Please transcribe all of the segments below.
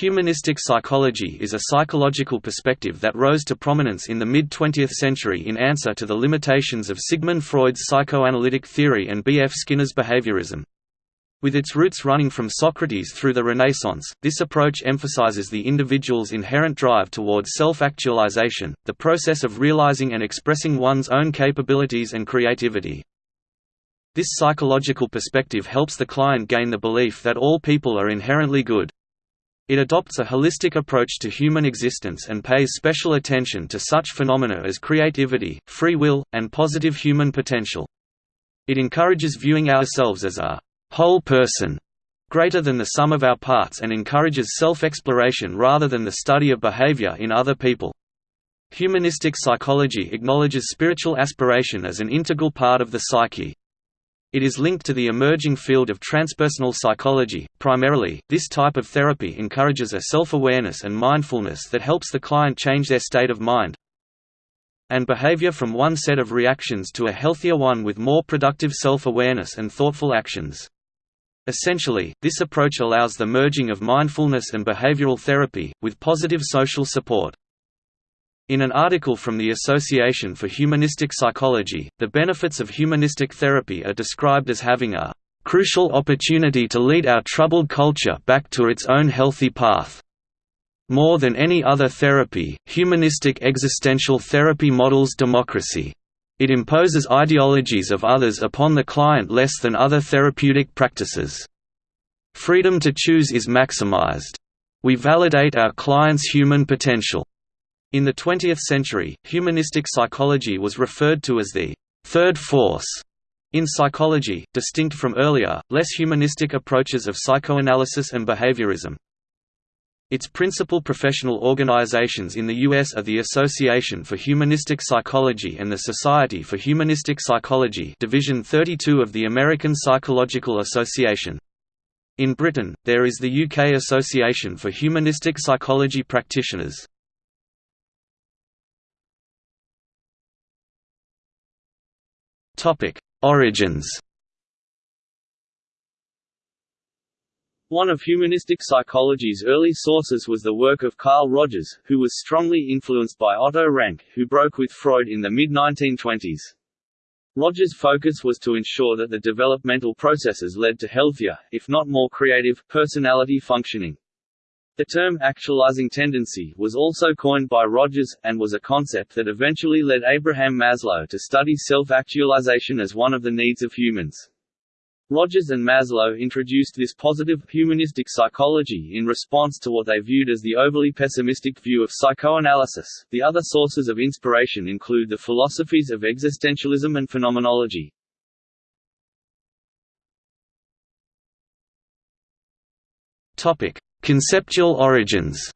Humanistic psychology is a psychological perspective that rose to prominence in the mid-20th century in answer to the limitations of Sigmund Freud's psychoanalytic theory and B. F. Skinner's behaviorism. With its roots running from Socrates through the Renaissance, this approach emphasizes the individual's inherent drive towards self-actualization, the process of realizing and expressing one's own capabilities and creativity. This psychological perspective helps the client gain the belief that all people are inherently good. It adopts a holistic approach to human existence and pays special attention to such phenomena as creativity, free will, and positive human potential. It encourages viewing ourselves as a whole person, greater than the sum of our parts and encourages self-exploration rather than the study of behavior in other people. Humanistic psychology acknowledges spiritual aspiration as an integral part of the psyche. It is linked to the emerging field of transpersonal psychology. Primarily, this type of therapy encourages a self-awareness and mindfulness that helps the client change their state of mind and behavior from one set of reactions to a healthier one with more productive self-awareness and thoughtful actions. Essentially, this approach allows the merging of mindfulness and behavioral therapy, with positive social support. In an article from the Association for Humanistic Psychology, the benefits of humanistic therapy are described as having a crucial opportunity to lead our troubled culture back to its own healthy path. More than any other therapy, humanistic existential therapy models democracy. It imposes ideologies of others upon the client less than other therapeutic practices. Freedom to choose is maximized. We validate our client's human potential. In the 20th century, humanistic psychology was referred to as the third force in psychology, distinct from earlier, less humanistic approaches of psychoanalysis and behaviorism. Its principal professional organizations in the U.S. are the Association for Humanistic Psychology and the Society for Humanistic Psychology Division 32 of the American Psychological Association. In Britain, there is the UK Association for Humanistic Psychology Practitioners. Origins. One of humanistic psychology's early sources was the work of Carl Rogers, who was strongly influenced by Otto Rank, who broke with Freud in the mid-1920s. Rogers' focus was to ensure that the developmental processes led to healthier, if not more creative, personality functioning. The term actualizing tendency was also coined by Rogers, and was a concept that eventually led Abraham Maslow to study self-actualization as one of the needs of humans. Rogers and Maslow introduced this positive, humanistic psychology in response to what they viewed as the overly pessimistic view of psychoanalysis. The other sources of inspiration include the philosophies of existentialism and phenomenology. Topic: Conceptual origins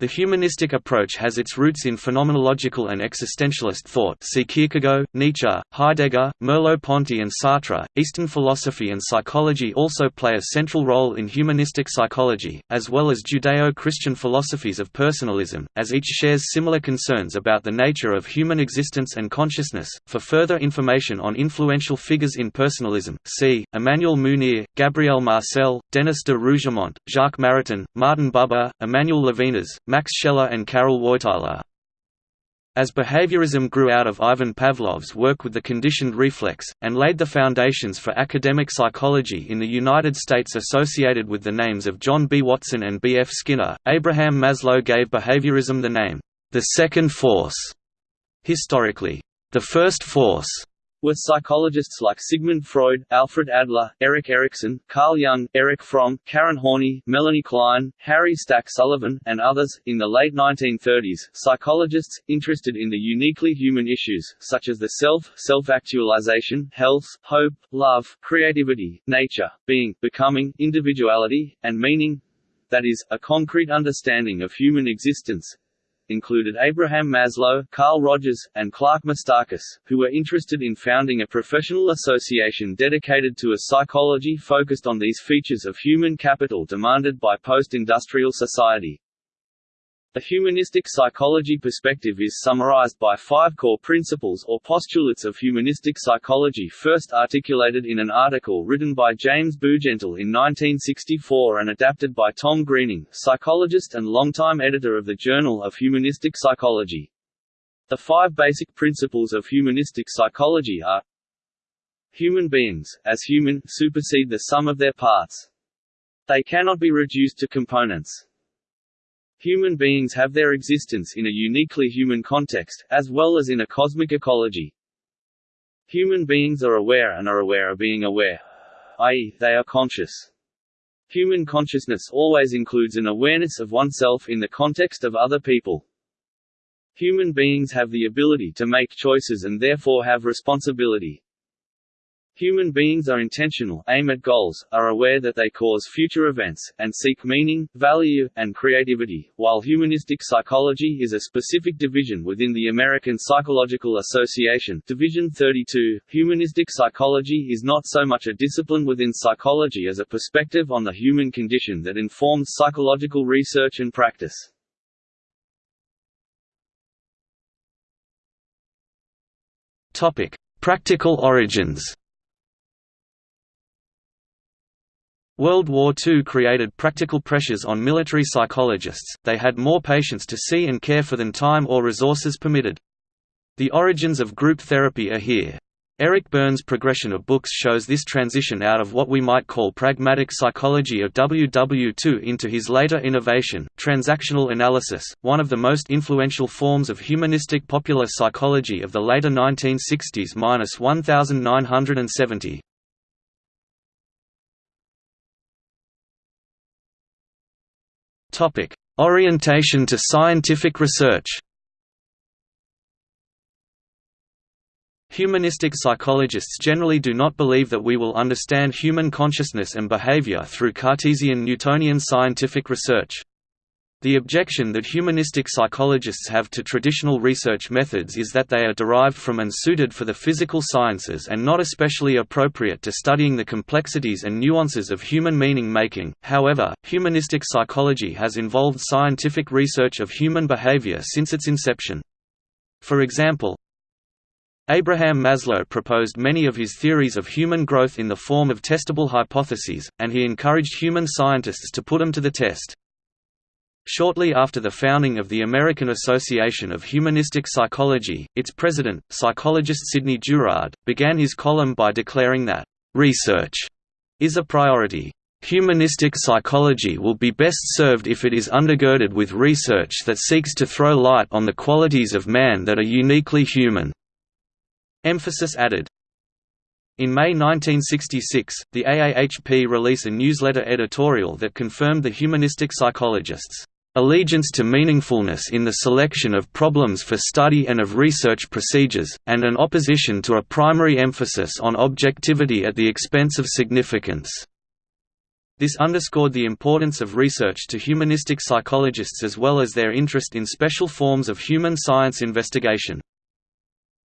The humanistic approach has its roots in phenomenological and existentialist thought see Kierkegaard, Nietzsche, Heidegger, Merleau-Ponty and Sartre. Eastern philosophy and psychology also play a central role in humanistic psychology, as well as Judeo-Christian philosophies of personalism, as each shares similar concerns about the nature of human existence and consciousness. For further information on influential figures in personalism, see Emmanuel Mounier, Gabriel Marcel, Denis de Rougemont, Jacques Maritain, Martin Buber, Emmanuel Levinas, Max Scheler and Karol Wojtyla. As behaviorism grew out of Ivan Pavlov's work with the conditioned reflex, and laid the foundations for academic psychology in the United States associated with the names of John B. Watson and B. F. Skinner, Abraham Maslow gave behaviorism the name, the second force. Historically, the first force were psychologists like Sigmund Freud, Alfred Adler, Erik Erikson, Carl Jung, Erich Fromm, Karen Horney, Melanie Klein, Harry Stack Sullivan, and others. In the late 1930s, psychologists, interested in the uniquely human issues, such as the self, self-actualization, health, hope, love, creativity, nature, being, becoming, individuality, and meaning, that is, a concrete understanding of human existence, included Abraham Maslow, Carl Rogers, and Clark Moustakas, who were interested in founding a professional association dedicated to a psychology focused on these features of human capital demanded by post-industrial society. The humanistic psychology perspective is summarized by five core principles or postulates of humanistic psychology first articulated in an article written by James Bugental in 1964 and adapted by Tom Greening, psychologist and longtime editor of the Journal of Humanistic Psychology. The five basic principles of humanistic psychology are Human beings, as human, supersede the sum of their parts. They cannot be reduced to components. Human beings have their existence in a uniquely human context, as well as in a cosmic ecology. Human beings are aware and are aware of being aware, i.e., they are conscious. Human consciousness always includes an awareness of oneself in the context of other people. Human beings have the ability to make choices and therefore have responsibility. Human beings are intentional, aim at goals, are aware that they cause future events, and seek meaning, value, and creativity. While humanistic psychology is a specific division within the American Psychological Association, Division 32, humanistic psychology is not so much a discipline within psychology as a perspective on the human condition that informs psychological research and practice. Practical origins. World War II created practical pressures on military psychologists, they had more patients to see and care for than time or resources permitted. The origins of group therapy are here. Eric Berne's progression of books shows this transition out of what we might call pragmatic psychology of WW2 into his later innovation, transactional analysis, one of the most influential forms of humanistic popular psychology of the later 1960s–1970. Topic: Orientation to scientific research. Humanistic psychologists generally do not believe that we will understand human consciousness and behavior through Cartesian Newtonian scientific research. The objection that humanistic psychologists have to traditional research methods is that they are derived from and suited for the physical sciences and not especially appropriate to studying the complexities and nuances of human meaning-making. However, humanistic psychology has involved scientific research of human behavior since its inception. For example, Abraham Maslow proposed many of his theories of human growth in the form of testable hypotheses, and he encouraged human scientists to put them to the test. Shortly after the founding of the American Association of Humanistic Psychology, its president, psychologist Sidney Jourard, began his column by declaring that, "...research is a priority. Humanistic psychology will be best served if it is undergirded with research that seeks to throw light on the qualities of man that are uniquely human." Emphasis added, in May 1966, the AAHP released a newsletter editorial that confirmed the humanistic psychologists' allegiance to meaningfulness in the selection of problems for study and of research procedures, and an opposition to a primary emphasis on objectivity at the expense of significance. This underscored the importance of research to humanistic psychologists as well as their interest in special forms of human science investigation.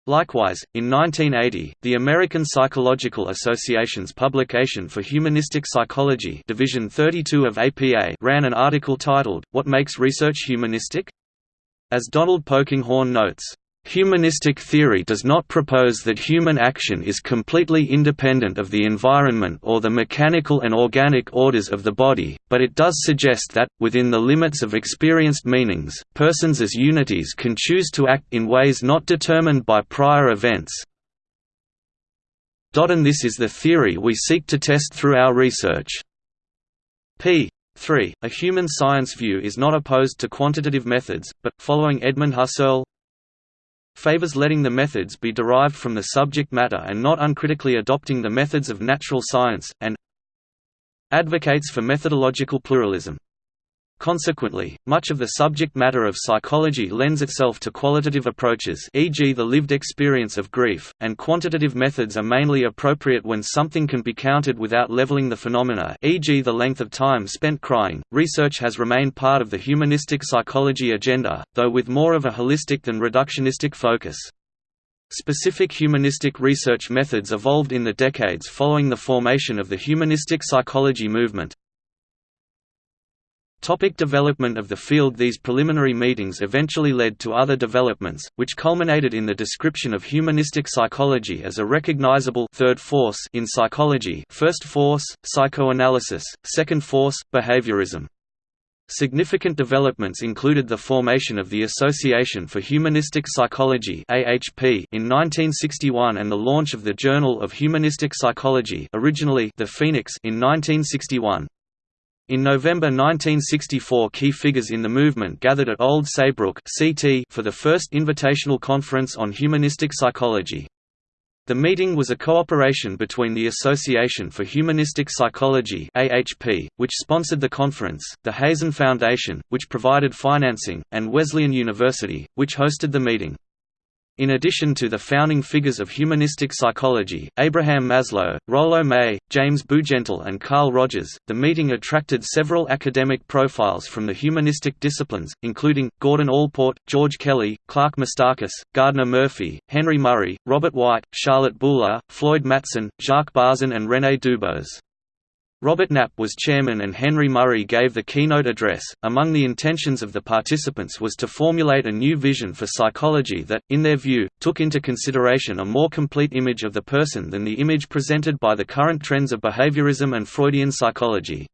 Likewise, in 1980, the American Psychological Association's publication for Humanistic Psychology Division 32 of APA ran an article titled, What Makes Research Humanistic? As Donald Polkinghorne notes, Humanistic theory does not propose that human action is completely independent of the environment or the mechanical and organic orders of the body, but it does suggest that, within the limits of experienced meanings, persons as unities can choose to act in ways not determined by prior events. And this is the theory we seek to test through our research. p. 3. A human science view is not opposed to quantitative methods, but, following Edmund Husserl, favors letting the methods be derived from the subject matter and not uncritically adopting the methods of natural science, and advocates for methodological pluralism. Consequently, much of the subject matter of psychology lends itself to qualitative approaches e.g. the lived experience of grief, and quantitative methods are mainly appropriate when something can be counted without leveling the phenomena e.g. the length of time spent crying. Research has remained part of the humanistic psychology agenda, though with more of a holistic than reductionistic focus. Specific humanistic research methods evolved in the decades following the formation of the humanistic psychology movement, Topic development of the field These preliminary meetings eventually led to other developments, which culminated in the description of humanistic psychology as a recognizable third force in psychology first force, psychoanalysis, second force, behaviorism. Significant developments included the formation of the Association for Humanistic Psychology (AHP) in 1961 and the launch of the Journal of Humanistic Psychology, originally the Phoenix, in 1961. In November 1964 key figures in the movement gathered at Old Saybrook for the first invitational conference on humanistic psychology. The meeting was a cooperation between the Association for Humanistic Psychology AHP, which sponsored the conference, the Hazen Foundation, which provided financing, and Wesleyan University, which hosted the meeting. In addition to the founding figures of humanistic psychology, Abraham Maslow, Rollo May, James Bugental and Carl Rogers, the meeting attracted several academic profiles from the humanistic disciplines, including, Gordon Allport, George Kelly, Clark Moustakas, Gardner Murphy, Henry Murray, Robert White, Charlotte Buhler, Floyd Matson, Jacques Barzun and René Dubos. Robert Knapp was chairman and Henry Murray gave the keynote address. Among the intentions of the participants was to formulate a new vision for psychology that, in their view, took into consideration a more complete image of the person than the image presented by the current trends of behaviorism and Freudian psychology.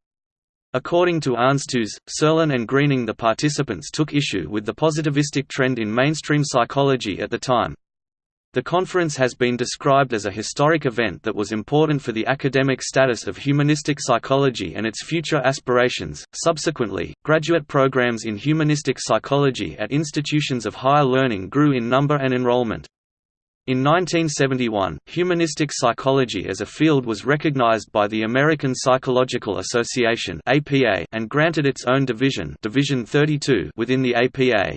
According to Aanstoos, Serlin and Greening the participants took issue with the positivistic trend in mainstream psychology at the time. The conference has been described as a historic event that was important for the academic status of humanistic psychology and its future aspirations. Subsequently, graduate programs in humanistic psychology at institutions of higher learning grew in number and enrollment. In 1971, humanistic psychology as a field was recognized by the American Psychological Association (APA) and granted its own division, Division 32 within the APA.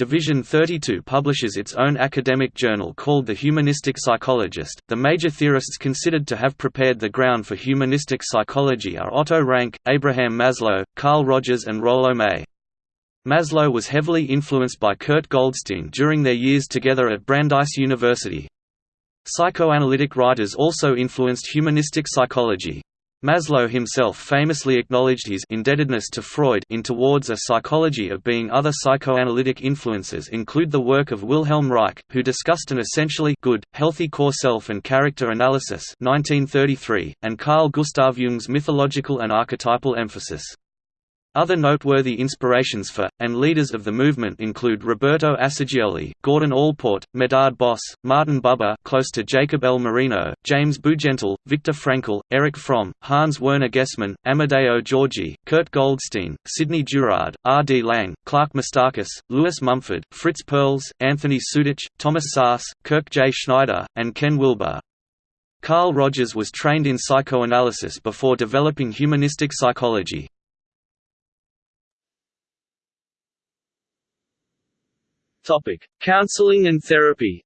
Division 32 publishes its own academic journal called The Humanistic Psychologist. The major theorists considered to have prepared the ground for humanistic psychology are Otto Rank, Abraham Maslow, Carl Rogers, and Rollo May. Maslow was heavily influenced by Kurt Goldstein during their years together at Brandeis University. Psychoanalytic writers also influenced humanistic psychology. Maslow himself famously acknowledged his indebtedness to Freud in Towards a Psychology of Being. Other psychoanalytic influences include the work of Wilhelm Reich, who discussed an essentially good, healthy core self and character analysis 1933, and Carl Gustav Jung's mythological and archetypal emphasis. Other noteworthy inspirations for, and leaders of the movement include Roberto Assagioli, Gordon Allport, Medard Boss, Martin Buber close to Jacob L. Moreno, James Bugental, Viktor Frankl, Erich Fromm, Hans Werner Gessmann, Amadeo Giorgi, Kurt Goldstein, Sidney Jourard, R. D. Laing, Clark Moustakas, Lewis Mumford, Fritz Perls, Anthony Sutich, Thomas Szasz, Kirk J. Schneider, and Ken Wilber. Carl Rogers was trained in psychoanalysis before developing humanistic psychology. Topic: Counseling and therapy.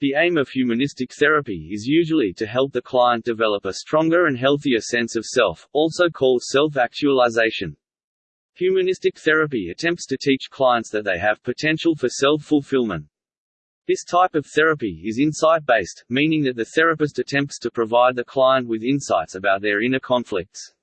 The aim of humanistic therapy is usually to help the client develop a stronger and healthier sense of self, also called self-actualization. Humanistic therapy attempts to teach clients that they have potential for self-fulfillment. This type of therapy is insight-based, meaning that the therapist attempts to provide the client with insights about their inner conflicts.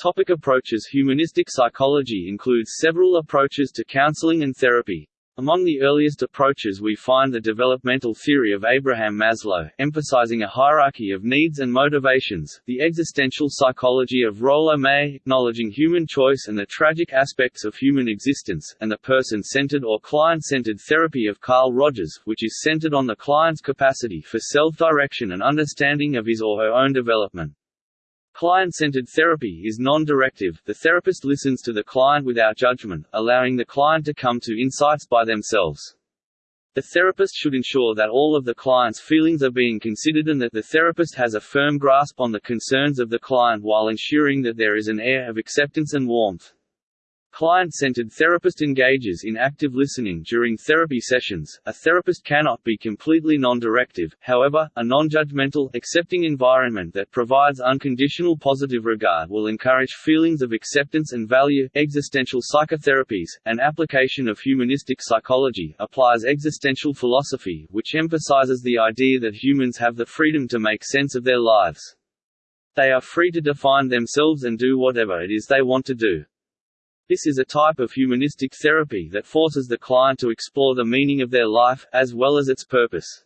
Topic approaches Humanistic psychology includes several approaches to counseling and therapy. Among the earliest approaches we find the developmental theory of Abraham Maslow, emphasizing a hierarchy of needs and motivations, the existential psychology of Rollo May, acknowledging human choice and the tragic aspects of human existence, and the person-centered or client-centered therapy of Carl Rogers, which is centered on the client's capacity for self-direction and understanding of his or her own development. Client-centered therapy is non-directive, the therapist listens to the client without judgment, allowing the client to come to insights by themselves. The therapist should ensure that all of the client's feelings are being considered and that the therapist has a firm grasp on the concerns of the client while ensuring that there is an air of acceptance and warmth. Client-centered therapist engages in active listening during therapy sessions. A therapist cannot be completely non-directive, however, a non-judgmental, accepting environment that provides unconditional positive regard will encourage feelings of acceptance and value. Existential psychotherapies, an application of humanistic psychology, applies existential philosophy, which emphasizes the idea that humans have the freedom to make sense of their lives. They are free to define themselves and do whatever it is they want to do. This is a type of humanistic therapy that forces the client to explore the meaning of their life, as well as its purpose.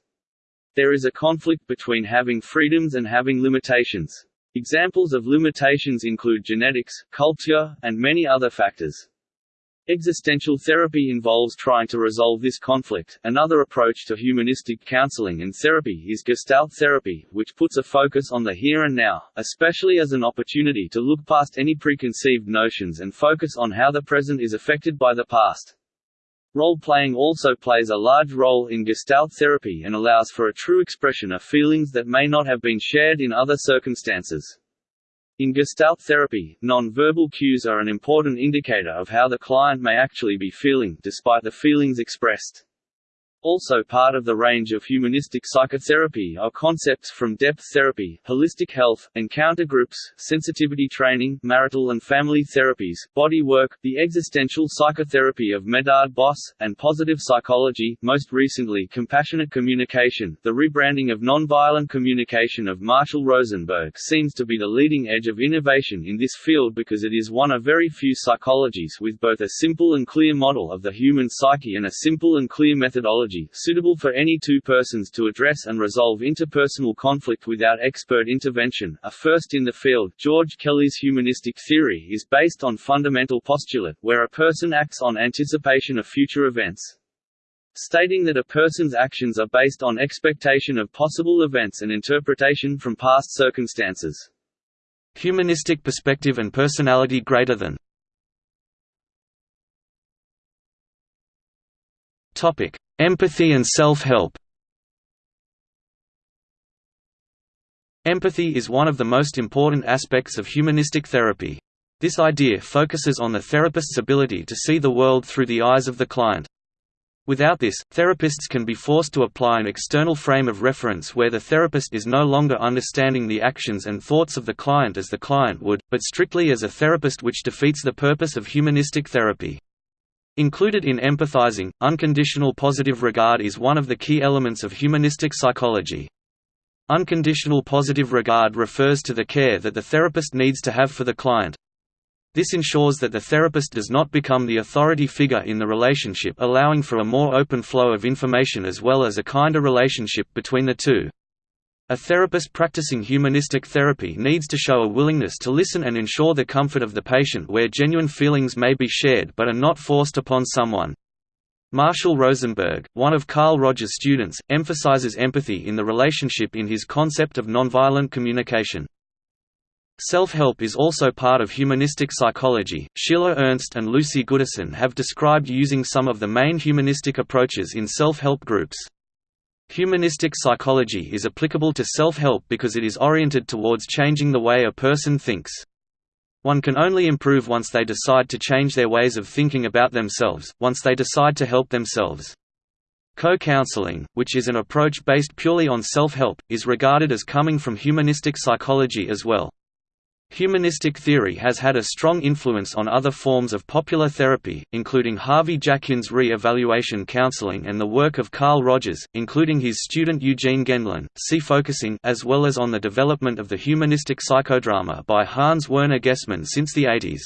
There is a conflict between having freedoms and having limitations. Examples of limitations include genetics, culture, and many other factors. Existential therapy involves trying to resolve this conflict. Another approach to humanistic counseling and therapy is Gestalt therapy, which puts a focus on the here and now, especially as an opportunity to look past any preconceived notions and focus on how the present is affected by the past. Role-playing also plays a large role in Gestalt therapy and allows for a true expression of feelings that may not have been shared in other circumstances. In Gestalt therapy, non-verbal cues are an important indicator of how the client may actually be feeling, despite the feelings expressed. Also part of the range of humanistic psychotherapy are concepts from depth therapy, holistic health, encounter groups, sensitivity training, marital and family therapies, body work, the existential psychotherapy of Medard Boss, and positive psychology, most recently compassionate communication. The rebranding of nonviolent communication of Marshall Rosenberg seems to be the leading edge of innovation in this field because it is one of very few psychologies with both a simple and clear model of the human psyche and a simple and clear methodology suitable for any two persons to address and resolve interpersonal conflict without expert intervention. A first in the field, George Kelly's humanistic theory is based on fundamental postulate, where a person acts on anticipation of future events stating that a person's actions are based on expectation of possible events and interpretation from past circumstances. Humanistic perspective and personality greater than Topic: Empathy and self-help Empathy is one of the most important aspects of humanistic therapy. This idea focuses on the therapist's ability to see the world through the eyes of the client. Without this, therapists can be forced to apply an external frame of reference where the therapist is no longer understanding the actions and thoughts of the client as the client would, but strictly as a therapist which defeats the purpose of humanistic therapy. Included in empathizing, unconditional positive regard is one of the key elements of humanistic psychology. Unconditional positive regard refers to the care that the therapist needs to have for the client. This ensures that the therapist does not become the authority figure in the relationship allowing for a more open flow of information as well as a kinder relationship between the two. A therapist practicing humanistic therapy needs to show a willingness to listen and ensure the comfort of the patient where genuine feelings may be shared but are not forced upon someone. Marshall Rosenberg, one of Carl Rogers' students, emphasizes empathy in the relationship in his concept of nonviolent communication. Self-help is also part of humanistic psychology. Sheila Ernst and Lucy Goodison have described using some of the main humanistic approaches in self-help groups. Humanistic psychology is applicable to self-help because it is oriented towards changing the way a person thinks. One can only improve once they decide to change their ways of thinking about themselves, once they decide to help themselves. Co-counseling, which is an approach based purely on self-help, is regarded as coming from humanistic psychology as well. Humanistic theory has had a strong influence on other forms of popular therapy, including Harvey Jackins' re-evaluation counseling and the work of Carl Rogers, including his student Eugene Gendlin, see focusing as well as on the development of the humanistic psychodrama by Hans Werner Gessmann since the 80s.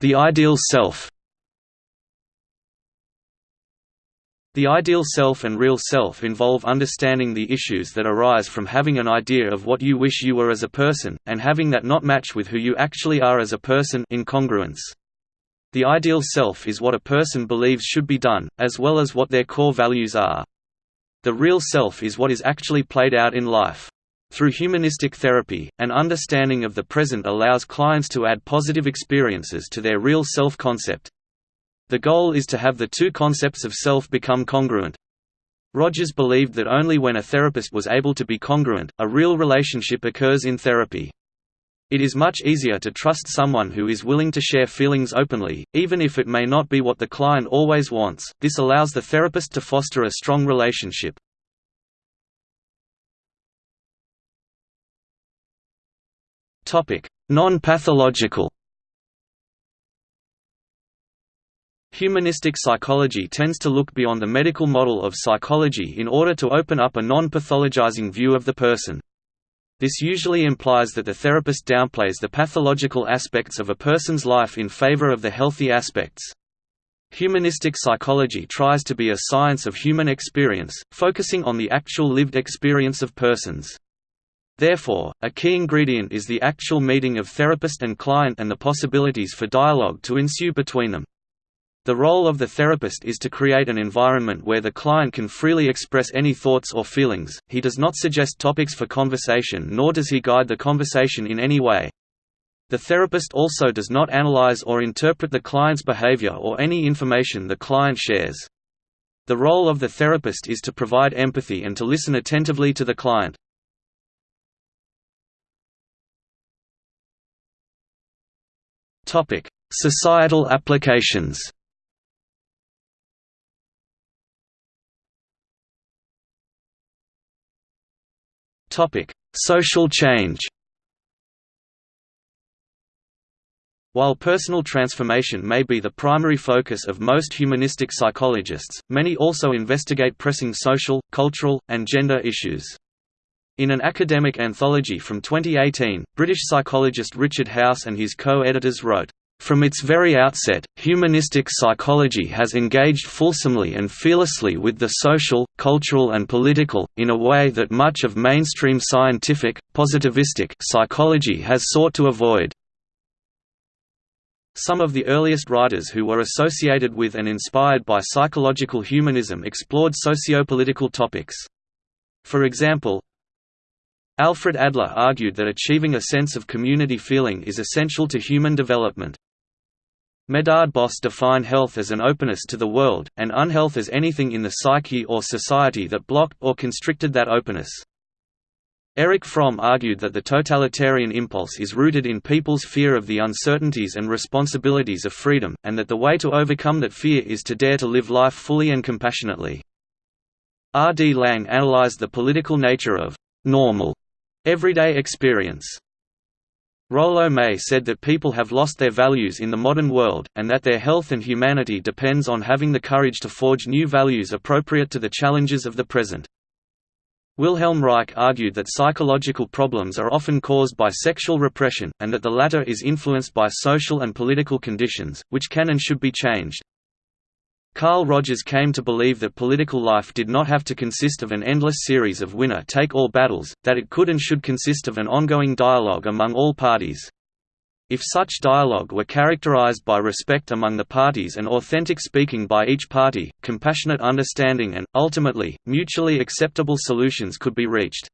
The ideal self The ideal self and real self involve understanding the issues that arise from having an idea of what you wish you were as a person, and having that not match with who you actually are as a person incongruence. The ideal self is what a person believes should be done, as well as what their core values are. The real self is what is actually played out in life. Through humanistic therapy, an understanding of the present allows clients to add positive experiences to their real self-concept, the goal is to have the two concepts of self become congruent. Rogers believed that only when a therapist was able to be congruent, a real relationship occurs in therapy. It is much easier to trust someone who is willing to share feelings openly, even if it may not be what the client always wants. This allows the therapist to foster a strong relationship. Topic: Non-pathological Humanistic psychology tends to look beyond the medical model of psychology in order to open up a non-pathologizing view of the person. This usually implies that the therapist downplays the pathological aspects of a person's life in favor of the healthy aspects. Humanistic psychology tries to be a science of human experience, focusing on the actual lived experience of persons. Therefore, a key ingredient is the actual meeting of therapist and client and the possibilities for dialogue to ensue between them. The role of the therapist is to create an environment where the client can freely express any thoughts or feelings, he does not suggest topics for conversation nor does he guide the conversation in any way. The therapist also does not analyze or interpret the client's behavior or any information the client shares. The role of the therapist is to provide empathy and to listen attentively to the client. Societal applications Social change. While personal transformation may be the primary focus of most humanistic psychologists, many also investigate pressing social, cultural, and gender issues. In an academic anthology from 2018, British psychologist Richard House and his co-editors wrote, from its very outset, humanistic psychology has engaged fulsomely and fearlessly with the social, cultural and political, in a way that much of mainstream scientific, positivistic psychology has sought to avoid. Some of the earliest writers who were associated with and inspired by psychological humanism explored sociopolitical topics. For example, Alfred Adler argued that achieving a sense of community feeling is essential to human development. Medard Boss defined health as an openness to the world, and unhealth as anything in the psyche or society that blocked or constricted that openness. Erich Fromm argued that the totalitarian impulse is rooted in people's fear of the uncertainties and responsibilities of freedom, and that the way to overcome that fear is to dare to live life fully and compassionately. R. D. Laing analyzed the political nature of normal everyday experience. Rollo May said that people have lost their values in the modern world, and that their health and humanity depends on having the courage to forge new values appropriate to the challenges of the present. Wilhelm Reich argued that psychological problems are often caused by sexual repression, and that the latter is influenced by social and political conditions, which can and should be changed. Carl Rogers came to believe that political life did not have to consist of an endless series of winner-take-all battles, that it could and should consist of an ongoing dialogue among all parties. If such dialogue were characterized by respect among the parties and authentic speaking by each party, compassionate understanding and, ultimately, mutually acceptable solutions could be reached.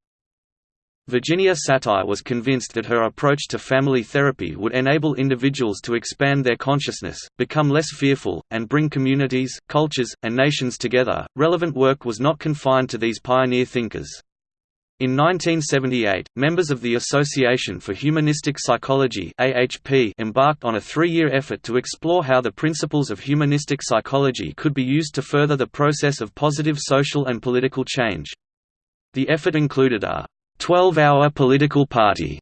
Virginia Satir was convinced that her approach to family therapy would enable individuals to expand their consciousness, become less fearful, and bring communities, cultures, and nations together. Relevant work was not confined to these pioneer thinkers. In 1978, members of the Association for Humanistic Psychology (AHP) embarked on a three-year effort to explore how the principles of humanistic psychology could be used to further the process of positive social and political change. The effort included a 12-hour political party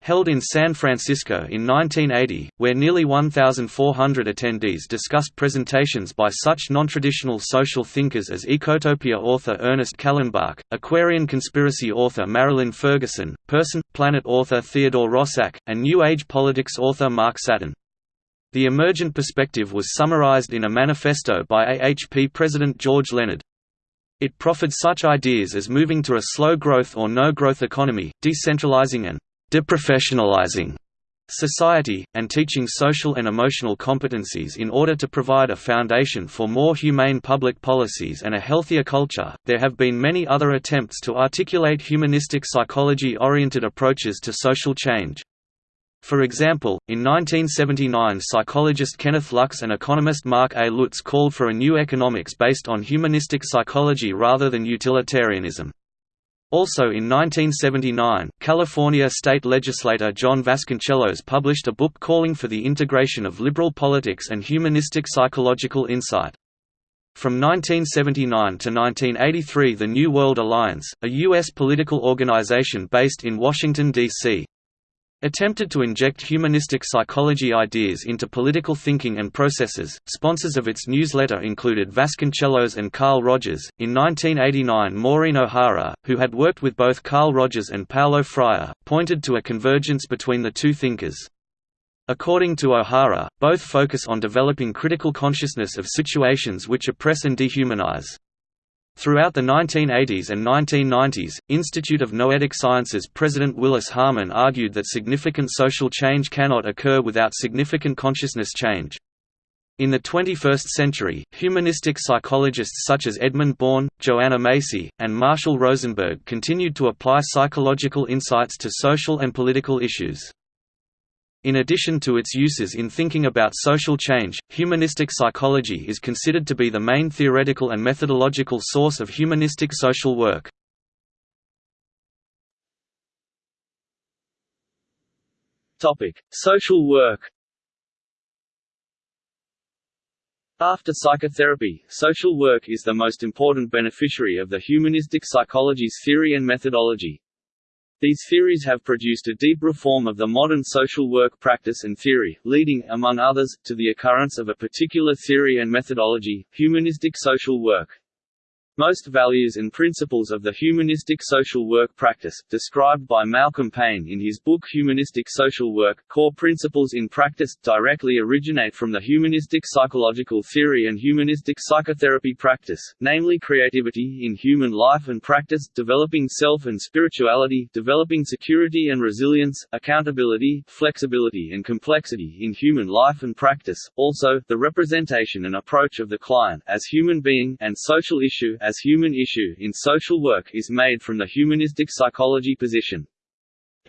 held in San Francisco in 1980, where nearly 1,400 attendees discussed presentations by such non-traditional social thinkers as Ecotopia author Ernest Callenbach, Aquarian conspiracy author Marilyn Ferguson, Person, Planet author Theodore Roszak, and New Age politics author Mark Satin. The emergent perspective was summarized in a manifesto by AHP President George Leonard. It proffered such ideas as moving to a slow-growth or no-growth economy, decentralizing and deprofessionalizing society, and teaching social and emotional competencies in order to provide a foundation for more humane public policies and a healthier culture. There have been many other attempts to articulate humanistic psychology oriented approaches to social change. For example, in 1979 psychologist Kenneth Lux and economist Mark A. Lutz called for a new economics based on humanistic psychology rather than utilitarianism. Also in 1979, California state legislator John Vasconcellos published a book calling for the integration of liberal politics and humanistic psychological insight. From 1979 to 1983 the New World Alliance, a U.S. political organization based in Washington, D.C., attempted to inject humanistic psychology ideas into political thinking and processes. Sponsors of its newsletter included Vasconcellos and Carl Rogers. In 1989, Maureen O'Hara, who had worked with both Carl Rogers and Paulo Freire, pointed to a convergence between the two thinkers. According to O'Hara, both focus on developing critical consciousness of situations which oppress and dehumanize. Throughout the 1980s and 1990s, Institute of Noetic Sciences President Willis Harman argued that significant social change cannot occur without significant consciousness change. In the 21st century, humanistic psychologists such as Edmund Bourne, Joanna Macy, and Marshall Rosenberg continued to apply psychological insights to social and political issues. In addition to its uses in thinking about social change, humanistic psychology is considered to be the main theoretical and methodological source of humanistic social work. Topic: Social work. After psychotherapy, social work is the most important beneficiary of the humanistic psychology's theory and methodology. These theories have produced a deep reform of the modern social work practice and theory, leading, among others, to the occurrence of a particular theory and methodology, humanistic social work. Most values and principles of the humanistic social work practice, described by Malcolm Payne in his book Humanistic Social Work, Core Principles in Practice, directly originate from the humanistic psychological theory and humanistic psychotherapy practice, namely creativity in human life and practice, developing self and spirituality, developing security and resilience, accountability, flexibility and complexity in human life and practice, also, the representation and approach of the client as human being and social issue as human issue in social work is made from the humanistic psychology position.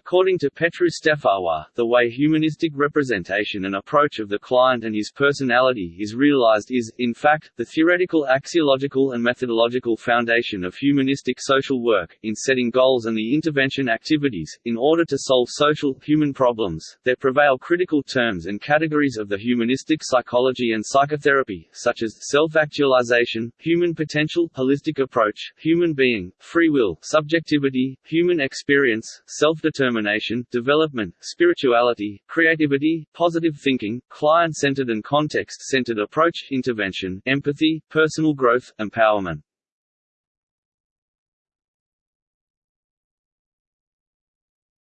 According to Petru Stefaroi, the way humanistic representation and approach of the client and his personality is realized is, in fact, the theoretical axiological and methodological foundation of humanistic social work, in setting goals and the intervention activities, in order to solve social, human problems. There prevail critical terms and categories of the humanistic psychology and psychotherapy, such as self-actualization, human potential, holistic approach, human being, free will, subjectivity, human experience, self-determination determination, development, spirituality, creativity, positive thinking, client-centered and context-centered approach, intervention, empathy, personal growth, empowerment.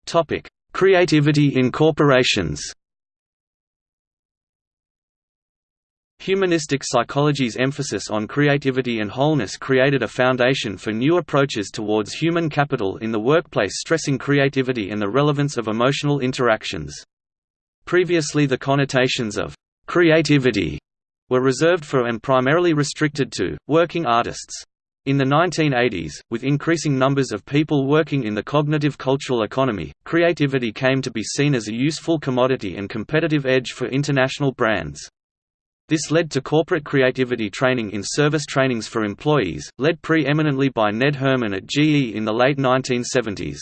Topic: Creativity in corporations. Humanistic psychology's emphasis on creativity and wholeness created a foundation for new approaches towards human capital in the workplace stressing creativity and the relevance of emotional interactions. Previously the connotations of «creativity» were reserved for and primarily restricted to, working artists. In the 1980s, with increasing numbers of people working in the cognitive cultural economy, creativity came to be seen as a useful commodity and competitive edge for international brands. This led to corporate creativity training in service trainings for employees, led pre-eminently by Ned Herrmann at GE in the late 1970s.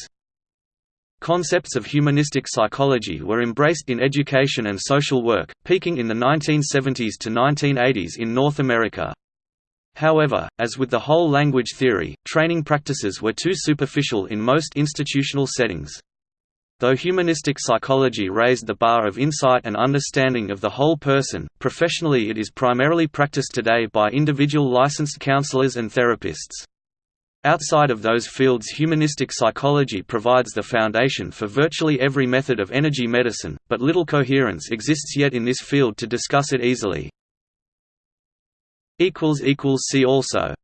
Concepts of humanistic psychology were embraced in education and social work, peaking in the 1970s to 1980s in North America. However, as with the whole language theory, training practices were too superficial in most institutional settings. Though humanistic psychology raised the bar of insight and understanding of the whole person, professionally it is primarily practiced today by individual licensed counselors and therapists. Outside of those fields humanistic psychology provides the foundation for virtually every method of energy medicine, but little coherence exists yet in this field to discuss it easily. See also